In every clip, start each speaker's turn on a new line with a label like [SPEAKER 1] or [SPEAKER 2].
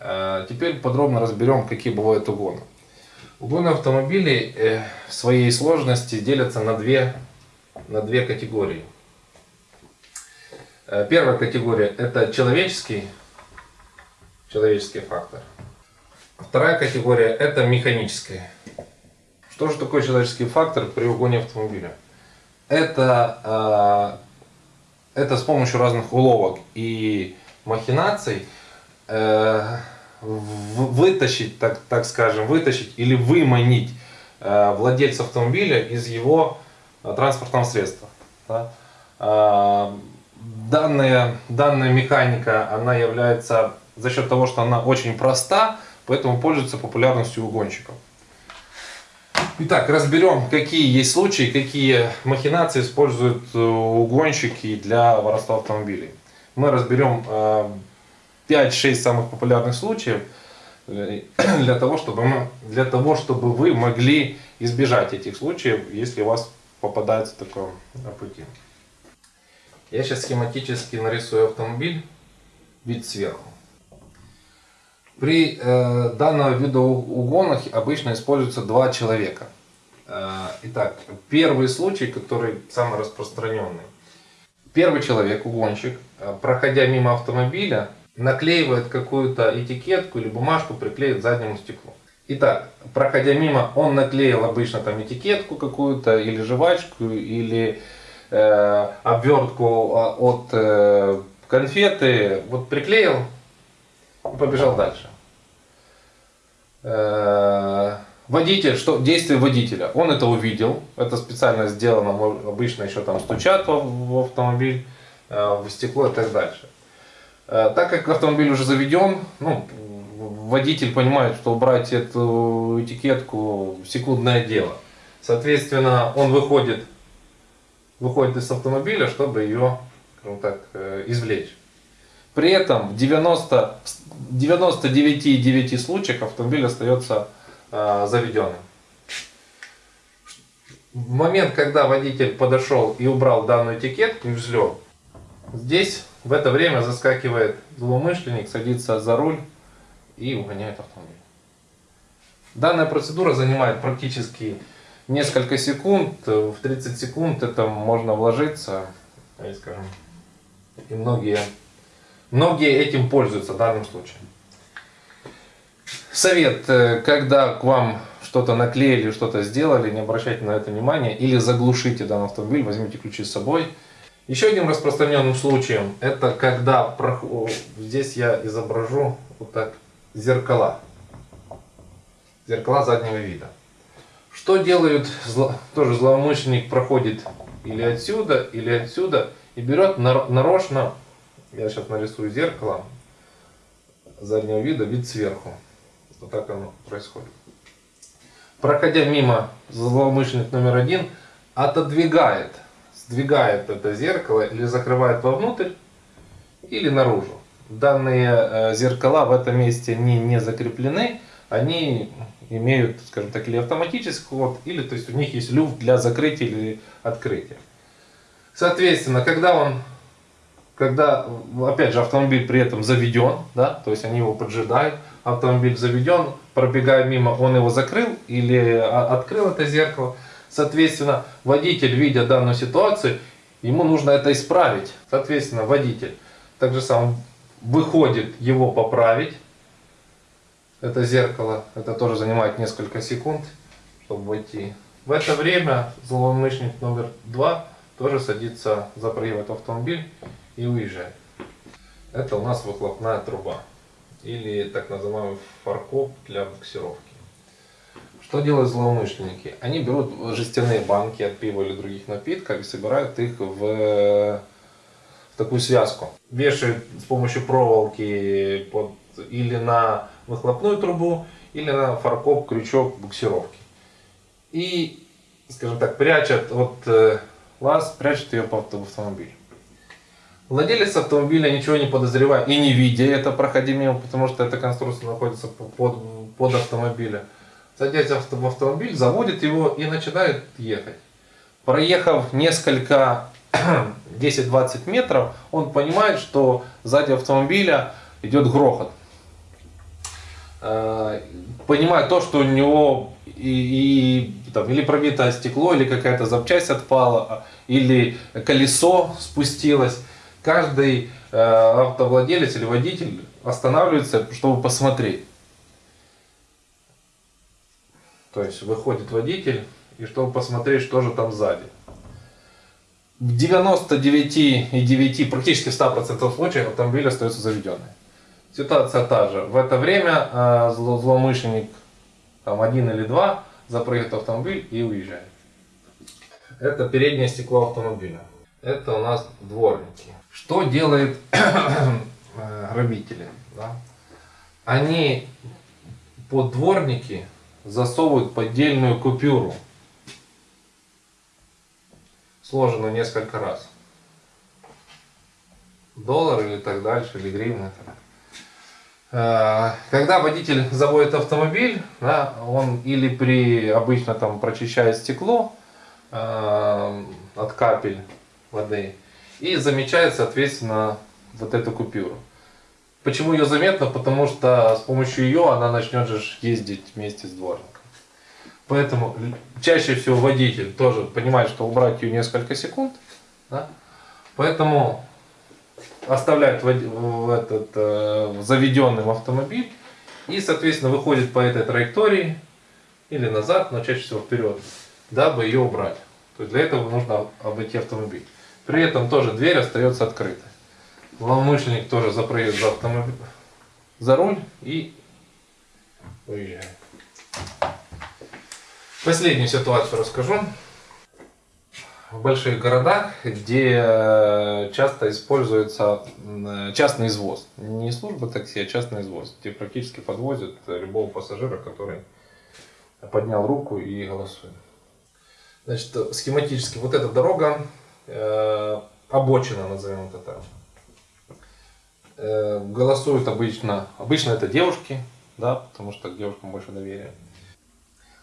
[SPEAKER 1] Э, теперь подробно разберем, какие бывают угоны. Угоны автомобилей э, в своей сложности делятся на две, на две категории. Э, первая категория это человеческий, человеческий фактор. Вторая категория это механическая. Что же такое человеческий фактор при угоне автомобиля? Это, это с помощью разных уловок и махинаций вытащить, так, так скажем, вытащить или выманить э, владельца автомобиля из его э, транспортного средства. Э, данная, данная механика, она является за счет того, что она очень проста, поэтому пользуется популярностью у гонщиков. Итак, разберем, какие есть случаи, какие махинации используют угонщики для воровства автомобилей. Мы разберем 5-6 самых популярных случаев э, для того, чтобы мы, для того, чтобы вы могли избежать этих случаев, если у вас попадается такое на пути. Я сейчас схематически нарисую автомобиль, вид сверху. При э, данном виду угонах обычно используются два человека. Э, итак, первый случай, который самый распространенный. Первый человек, угонщик, э, проходя мимо автомобиля, наклеивает какую-то этикетку или бумажку, приклеит к заднему стеклу. Итак, проходя мимо, он наклеил обычно там этикетку какую-то, или жвачку, или э, обвертку а, от э, конфеты. Вот приклеил и побежал дальше. Э, водитель, что действие водителя, он это увидел, это специально сделано, обычно еще там стучат в, в автомобиль, э, в стекло и так дальше. Э, так как автомобиль уже заведен, ну, водитель понимает, что убрать эту этикетку секундное дело. Соответственно, он выходит, выходит из автомобиля, чтобы ее, скажем так, э, извлечь. При этом в 90, 99,9 случаях автомобиль остается э, заведенным. В момент, когда водитель подошел и убрал данную этикетку и взлет, здесь в это время заскакивает злоумышленник, садится за руль и угоняет автомобиль. Данная процедура занимает практически несколько секунд. В 30 секунд это можно вложиться. И, скажем, и многие, многие этим пользуются в данном случае. Совет, э, когда к вам что-то наклеили, что-то сделали, не обращайте на это внимания или заглушите данный автомобиль, возьмите ключи с собой еще одним распространенным случаем, это когда, здесь я изображу вот так, зеркала. Зеркала заднего вида. Что делают, тоже злоумышленник проходит или отсюда, или отсюда, и берет нарочно, я сейчас нарисую зеркало заднего вида, вид сверху. Вот так оно происходит. Проходя мимо, злоумышленник номер один отодвигает сдвигает это зеркало или закрывает вовнутрь, или наружу. Данные э, зеркала в этом месте не, не закреплены, они имеют, скажем так, или автоматический ход, или то есть у них есть люфт для закрытия или открытия. Соответственно, когда он, когда, опять же, автомобиль при этом заведен, да, то есть они его поджидают, автомобиль заведен, пробегая мимо, он его закрыл или а, открыл это зеркало, Соответственно, водитель, видя данную ситуацию, ему нужно это исправить. Соответственно, водитель так же сам выходит его поправить. Это зеркало, это тоже занимает несколько секунд, чтобы войти. В это время злоумышленник номер два тоже садится за проехать автомобиль и уезжает. Это у нас выхлопная труба или так называемый фаркоп для буксировки. Что делают злоумышленники? Они берут жестяные банки от пива или других напитков и собирают их в, в такую связку. Вешают с помощью проволоки под, или на выхлопную трубу, или на фаркоп, крючок буксировки. И, скажем так, прячут от э, лаз, прячут ее под автомобиль. Владелец автомобиля ничего не подозревая и не видя это, проходя мимо, потому что эта конструкция находится под, под автомобилем садятся в автомобиль, заводит его и начинает ехать. Проехав несколько 10-20 метров, он понимает, что сзади автомобиля идет грохот. э, понимая то, что у него и, и там, или пробито стекло, или какая-то запчасть отпала, или колесо спустилось, каждый э, автовладелец или водитель останавливается, чтобы посмотреть. То есть выходит водитель, и чтобы посмотреть, что же там сзади. В 99,9, практически 100% случаев автомобиль остается заведенный. Ситуация та же. В это время э, злоумышленник, там один или два, запрыгивает в автомобиль и уезжает. Это переднее стекло автомобиля. Это у нас дворники. Что делают грабители? Да? Они под дворники засовывают поддельную купюру сложено несколько раз. Доллар или так дальше, или гривна. Э, когда водитель заводит автомобиль, да, он или при обычно там прочищает стекло э, от капель воды и замечает, соответственно, вот эту купюру. Почему ее заметно? Потому что с помощью ее она начнет же ездить вместе с дворником. Поэтому чаще всего водитель тоже понимает, что убрать ее несколько секунд. Да? Поэтому оставляет в этот э, заведенным автомобиль и, соответственно, выходит по этой траектории или назад, но чаще всего вперед, дабы ее убрать. То есть для этого нужно обойти автомобиль. При этом тоже дверь остается открытой. Злоумышленник тоже запрыгивает за автомобиль, за руль и уезжает. Последнюю ситуацию расскажу. В больших городах, где э, часто используется э, частный извоз. Не служба такси, а частный извоз. Где практически подвозят любого пассажира, который поднял руку и голосует. Значит, схематически вот эта дорога, э, обочина, назовем это так. Э, голосуют обычно, обычно это девушки, да, потому что к девушкам больше доверия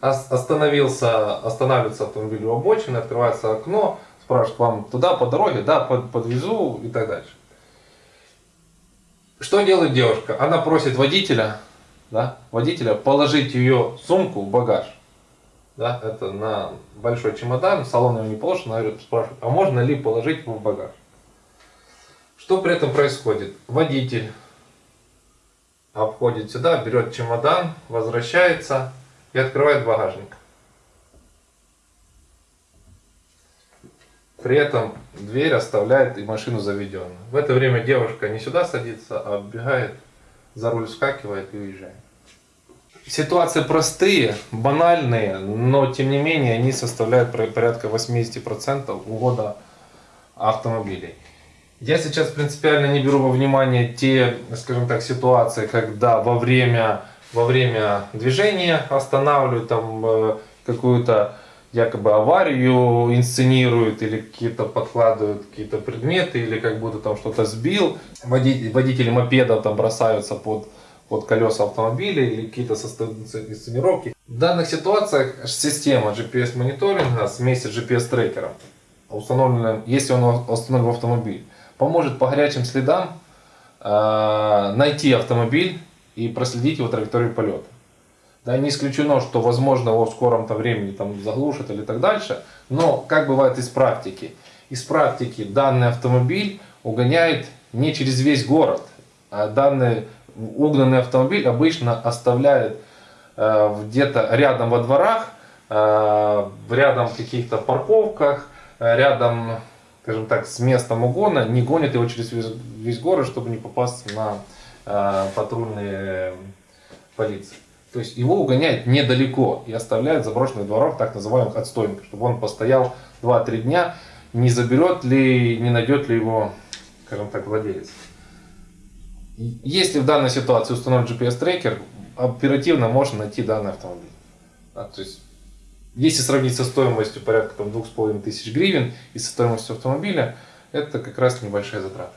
[SPEAKER 1] остановился, останавливается автомобиль у обочины, открывается окно, спрашивает вам туда по дороге, да, под, подвезу и так дальше. Что делает девушка? Она просит водителя, да, водителя положить ее сумку в багаж. Да, это на большой чемодан, салон его не положен, она спрашивает, а можно ли положить его в багаж? Что при этом происходит? Водитель обходит сюда, берет чемодан, возвращается, и открывает багажник. При этом дверь оставляет и машину заведенную. В это время девушка не сюда садится, а отбегает, за руль скакивает и уезжает. Ситуации простые, банальные, но тем не менее они составляют порядка 80% угода автомобилей. Я сейчас принципиально не беру во внимание те, скажем так, ситуации, когда во время во время движения останавливают, там э, какую-то якобы аварию инсценируют или какие-то подкладывают какие-то предметы или как будто там что-то сбил. Водители, водители мопедов там бросаются под, под колеса автомобиля или какие-то инсценировки. В данных ситуациях система GPS мониторинга вместе с GPS трекером, установленным, если он установлен в автомобиль, поможет по горячим следам э, найти автомобиль и проследить его траекторию полета. Да, не исключено, что возможно его в скором-то времени там заглушат или так дальше, но как бывает из практики? Из практики данный автомобиль угоняет не через весь город, а данный угнанный автомобиль обычно оставляет э, где-то рядом во дворах, э, рядом в каких-то парковках, э, рядом, скажем так, с местом угона, не гонит его через весь, весь город, чтобы не попасть на Э, патрульные полиции. То есть его угоняют недалеко и оставляют заброшенных дворов, так называемых отстойников, чтобы он постоял 2-3 дня, не заберет ли, не найдет ли его, скажем так, владелец. Если в данной ситуации установлен GPS-трекер, оперативно можно найти данный автомобиль. Да, то есть, если сравнить со стоимостью порядка там, 2500 гривен и со стоимостью автомобиля, это как раз небольшая затрата.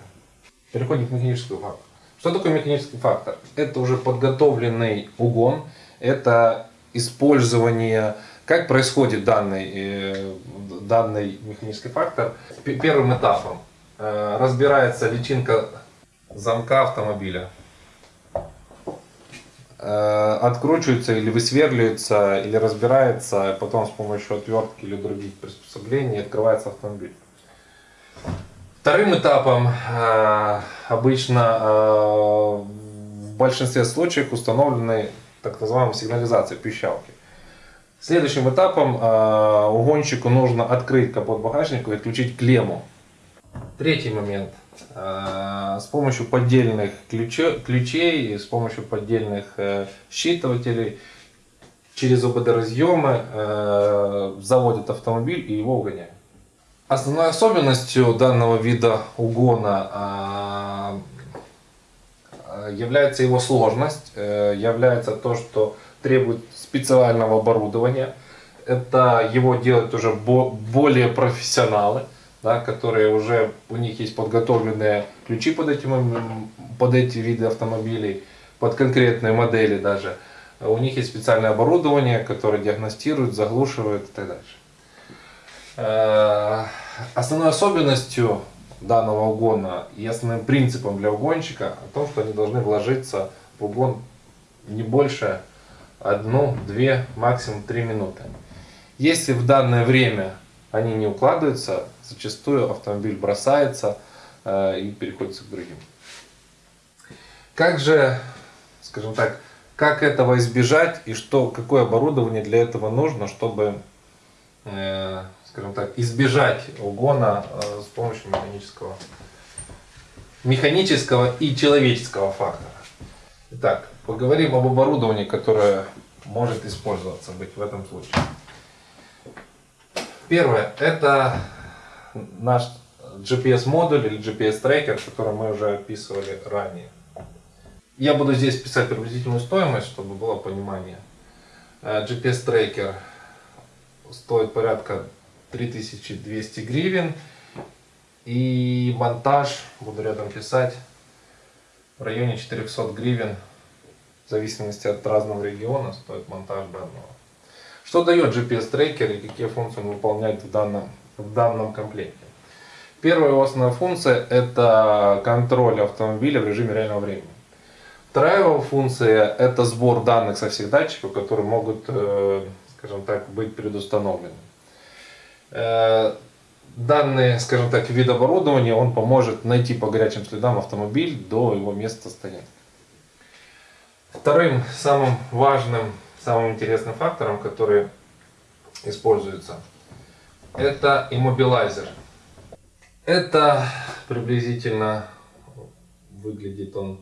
[SPEAKER 1] Переходим к механическому факту. Что такое механический фактор? Это уже подготовленный угон, это использование, как происходит данный, э, данный механический фактор. Первым этапом э, разбирается личинка замка автомобиля. Э, откручивается или высверливается, или разбирается, потом с помощью отвертки или других приспособлений открывается автомобиль. Вторым этапом э, обычно э, в большинстве случаев установлены так называемая сигнализация пищалки. Следующим этапом угонщику нужно открыть капот багажника и отключить клемму. Третий момент. Э, с помощью поддельных ключей, с помощью поддельных э, считывателей через ОБД разъемы э, заводят автомобиль и его угоняют. Основной особенностью данного вида угона является его сложность, является то, что требует специального оборудования. Это его делают уже более профессионалы, да, которые уже, у них есть подготовленные ключи под, эти под эти виды автомобилей, под конкретные модели даже. У них есть специальное оборудование, которое диагностирует, заглушивает и так дальше. Э, основной особенностью данного угона и основным принципом для угонщика о том, что они должны вложиться в угон не больше одну, две, максимум три минуты. Если в данное время они не укладываются, зачастую автомобиль бросается э, и переходит к другим. Как же, скажем так, как этого избежать и что, какое оборудование для этого нужно, чтобы э, скажем так, избежать угона э, с помощью механического, механического и человеческого фактора. Итак, поговорим об оборудовании, которое может использоваться быть в этом случае. Первое, это наш GPS-модуль или GPS-трекер, который мы уже описывали ранее. Я буду здесь писать приблизительную стоимость, чтобы было понимание. Э, GPS-трекер стоит порядка 3200 гривен. И монтаж, буду рядом писать, в районе 400 гривен, в зависимости от разного региона, стоит монтаж данного. Что дает GPS-трекер и какие функции он выполняет в данном, в данном комплекте? Первая его основная функция это контроль автомобиля в режиме реального времени. Вторая его функция это сбор данных со всех датчиков, которые могут, э, скажем так, быть предустановлены. Э, данный, скажем так, вид оборудования, он поможет найти по горячим следам автомобиль до его места стоянки. Вторым самым важным, самым интересным фактором, который используется, это иммобилайзер. Это приблизительно выглядит он.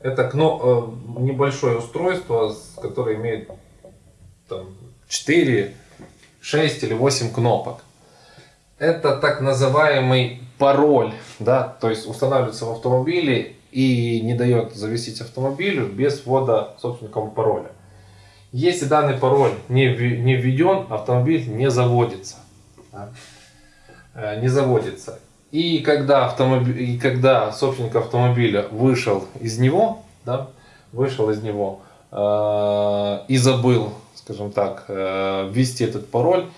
[SPEAKER 1] Это кно, э, небольшое устройство, которое имеет там, 4, 6 или 8 кнопок это так называемый пароль, да, то есть устанавливается в автомобиле и не дает зависеть автомобилю без ввода собственником пароля. Если данный пароль не, не введен, автомобиль не заводится. Да? Э, не заводится. И когда, автомобиль, и когда собственник автомобиля вышел из него, да, вышел из него э, и забыл, скажем так, э, ввести этот пароль,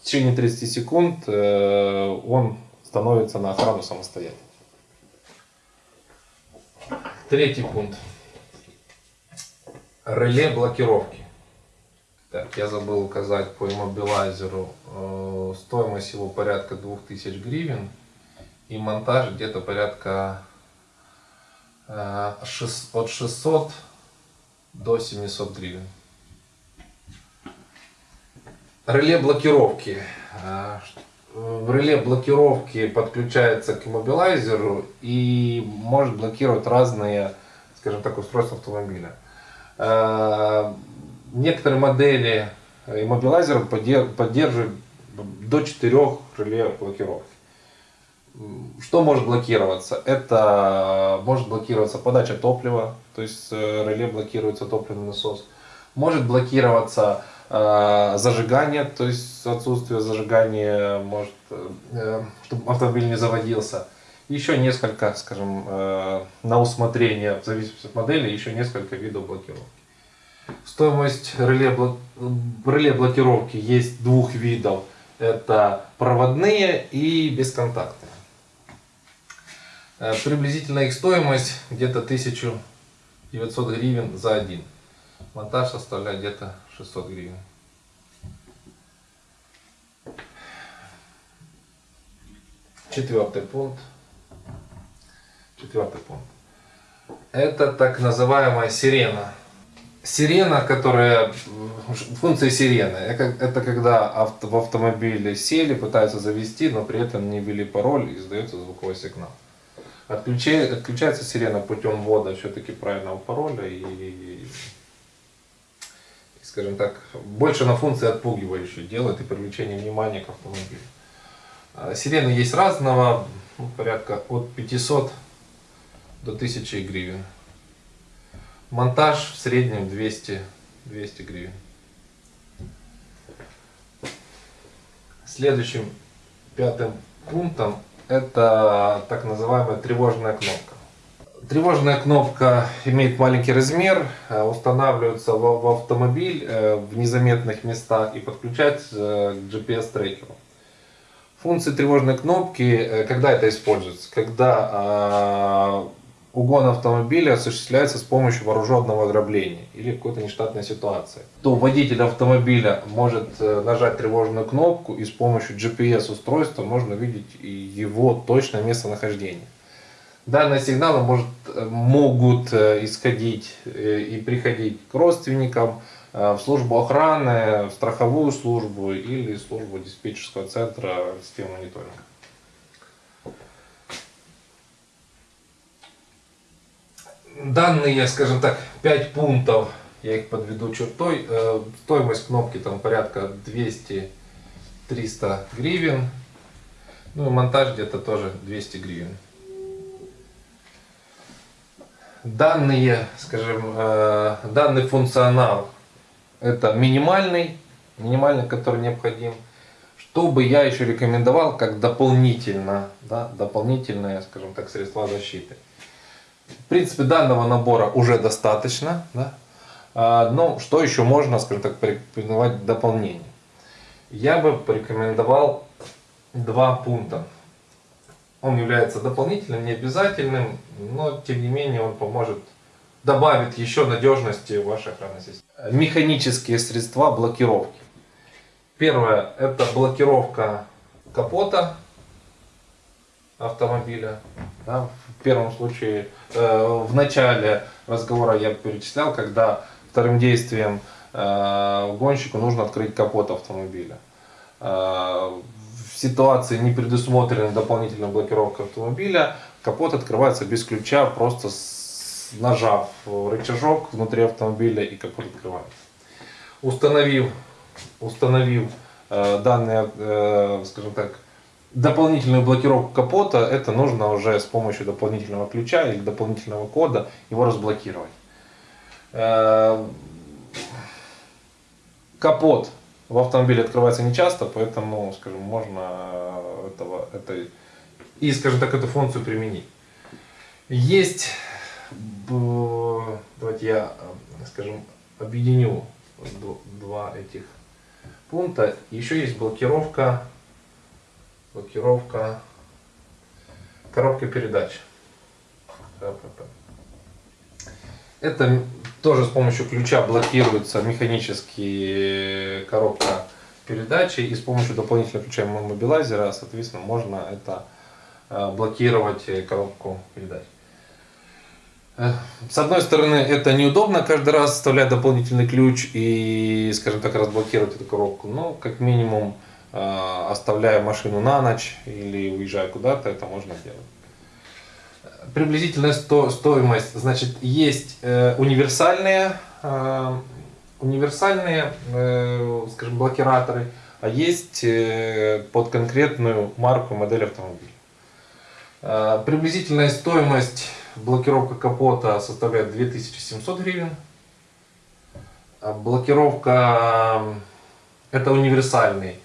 [SPEAKER 1] в течение 30 секунд э, он становится на охрану самостоятельно. Третий пункт. Реле блокировки. Так, я забыл указать по иммобилайзеру. Э, стоимость его порядка 2000 гривен. И монтаж где-то порядка э, от 600 до 700 гривен. Реле блокировки. А, в реле блокировки подключается к иммобилайзеру и может блокировать разные, скажем так, устройства автомобиля. Некоторые модели иммобилайзера поддерживают до 4 реле блокировки. Что может блокироваться? Это может блокироваться подача топлива, то есть э, реле блокируется топливный насос. Может блокироваться Э, зажигание, то есть отсутствие зажигания, может, э, чтобы автомобиль не заводился. Еще несколько, скажем, э, на усмотрение, в зависимости от модели, еще несколько видов блокировки. Стоимость реле, реле блокировки есть двух видов. Это проводные и бесконтактные. Приблизительно их стоимость где-то 1900 гривен за один. Монтаж составляет где-то 600 гривен. Четвертый пункт. Четвертый пункт. Это так называемая сирена. Сирена, которая... Функция сирены. Это когда авто, в автомобиле сели, пытаются завести, но при этом не ввели пароль и издается звуковой сигнал. Отключает, отключается сирена путем ввода все-таки правильного пароля и, скажем так, больше на функции отпугивающей делает и привлечение внимания к автомобилю. А, сирены есть разного, ну, порядка от 500 до 1000 гривен. Монтаж в среднем 200, 200 гривен. Следующим пятым пунктом это так называемая тревожная кнопка. Тревожная кнопка имеет маленький размер, э, устанавливается в автомобиль э, в незаметных местах и подключается э, к GPS-трекеру. Функции тревожной кнопки, когда это используется? Когда а, угон автомобиля осуществляется с помощью вооруженного ограбления или какой-то нештатной ситуации, то водитель автомобиля может э, нажать тревожную кнопку и с помощью GPS устройства можно видеть его точное местонахождение. Данные сигналы может, э, могут э, исходить и приходить к родственникам, в службу охраны, в страховую службу или службу диспетчерского центра системы мониторинга. Данные, скажем так, 5 пунктов, я их подведу чертой. Э, стоимость кнопки там порядка 200-300 гривен. Ну и монтаж где-то тоже 200 гривен. Данные, скажем, э, данный функционал это минимальный, минимальный, который необходим. Что бы я еще рекомендовал как дополнительно, да, дополнительное, скажем так, средства защиты. В принципе, данного набора уже достаточно. Да? А, но что еще можно, скажем так, порекомендовать дополнение? Я бы порекомендовал два пункта. Он является дополнительным, не обязательным, но тем не менее он поможет добавить еще надежности в вашей охранной системе. Механические средства блокировки. Первое это блокировка капота автомобиля. Да, в первом случае, э, в начале разговора я перечислял, когда вторым действием э, гонщику нужно открыть капот автомобиля. Э, в ситуации не предусмотрена дополнительная блокировка автомобиля, капот открывается без ключа, просто с, нажав рычажок внутри автомобиля и капот открывается. Установив, установив э, данные, э, скажем так, дополнительную блокировку капота, это нужно уже с помощью дополнительного ключа или дополнительного кода его разблокировать. Э, капот в автомобиле открывается не часто, поэтому, скажем, можно этого, это, и, скажем так, эту функцию применить. Есть, давайте я, скажем, объединю два этих пункта. Еще есть блокировка блокировка коробки передач. Это тоже с помощью ключа блокируется механически коробка передачи и с помощью дополнительного ключа мобилайзера, соответственно, можно это э, блокировать коробку передач. Э, с одной стороны, это неудобно каждый раз вставлять дополнительный ключ и, скажем так, разблокировать эту коробку, но как минимум Э, оставляя машину на ночь или уезжая куда-то, это можно делать. Приблизительная сто, стоимость, значит, есть э, универсальные, э, универсальные, э, скажем, блокираторы, а есть э, под конкретную марку, модель автомобиля. Э, приблизительная стоимость блокировка капота составляет 2700 гривен. Блокировка это универсальный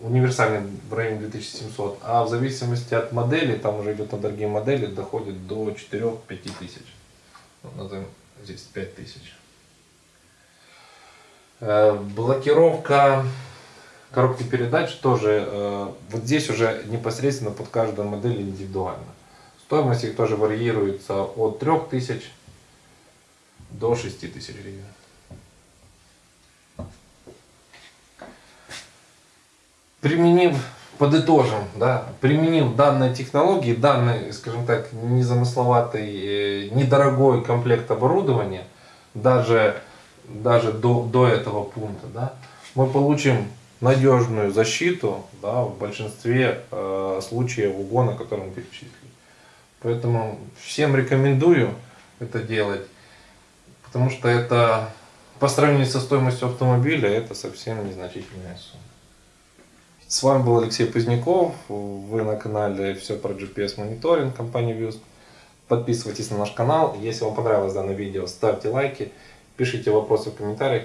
[SPEAKER 1] универсальный в районе 2700, а в зависимости от модели, там уже идет на дорогие модели, доходит до 4-5 тысяч. Ну, назовем здесь 5 тысяч. Э, блокировка коробки передач тоже, э, вот здесь уже непосредственно под каждую модель индивидуально. Стоимость их тоже варьируется от 3000 до 6000 гривен. Применив, подытожим, да, применив данные технологии, данный, скажем так, незамысловатый, э, недорогой комплект оборудования, даже, даже до, до этого пункта, да, мы получим надежную защиту да, в большинстве э, случаев угона, которые мы перечислили. Поэтому всем рекомендую это делать, потому что это по сравнению со стоимостью автомобиля это совсем незначительная сумма. С вами был Алексей Поздняков, вы на канале все про GPS мониторинг компании Views. Подписывайтесь на наш канал, если вам понравилось данное видео, ставьте лайки, пишите вопросы в комментариях.